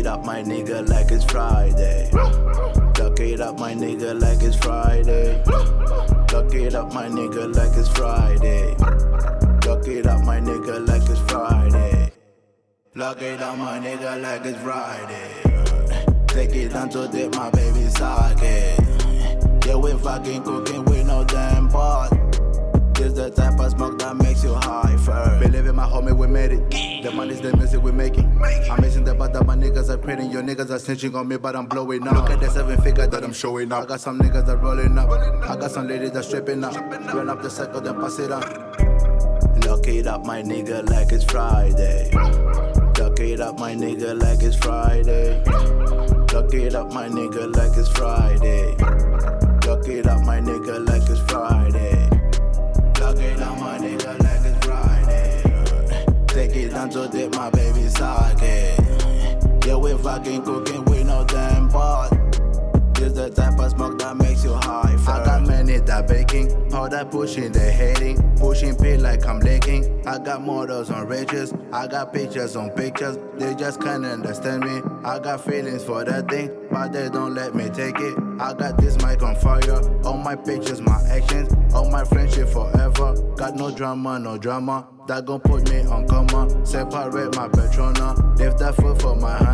up, my nigga, like it's Friday. Duck it up, my nigga, like it's Friday. Duck it up, my nigga, like it's Friday. Duck it up, my nigga, like it's Friday. Lock it up, my nigga, like it's Friday. Take it down to dip, my baby socket. Yeah, we fucking cooking with no damn pot. This the type of smoke that makes you high first. Believe in my homie, we made it. The money's the music we making. I'm niggas are pretty. Your niggas are snitching on me, but I'm blowing up. Look at the seven figure that I'm showing up. I got some niggas that rolling up. I got some ladies that stripping up. Run up the circle, then pass it up. Lock it up, my nigga, like it's Friday. Lock it up, my nigga, like it's Friday. Lock it up, my nigga, like it's Friday. Lock it up, my nigga, like it's Friday. Lock it up, my nigga, like it's Friday. Take it down to dip, my baby socket. Yeah, we fucking cooking with no damn pot. This the type of smoke that makes you high. First. I got many that baking, all that pushing, they hating, pushing pay like I'm licking. I got models on riches, I got pictures on pictures. They just can't understand me. I got feelings for that thing, but they don't let me take it. I got this mic on fire, all my pictures, my actions, all my friendship forever. Got no drama, no drama. That gon' put me on coma. Separate my patrona. Lift that foot for my hunger.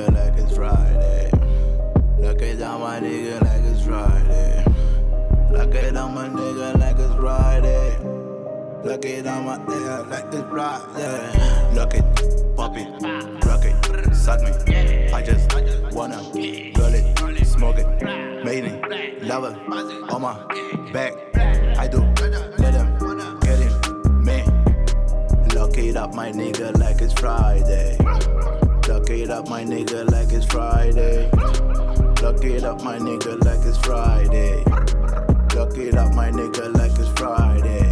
Nigga, like it's Friday. Look it down, my nigga, like it's Friday. Look it down, my nigga, like it's Friday. Look it down, my nigga, like it's Friday. Look it, pop it, rock it, suck me. I just wanna roll it, smoke it, made it, love it, on my back. I do, let them get it, man. Lock it up, my nigga, like it's Friday. It up, my nigga, like it's Friday. Lock it up, my nigga, like it's Friday. Lock it up, my nigga, like it's Friday.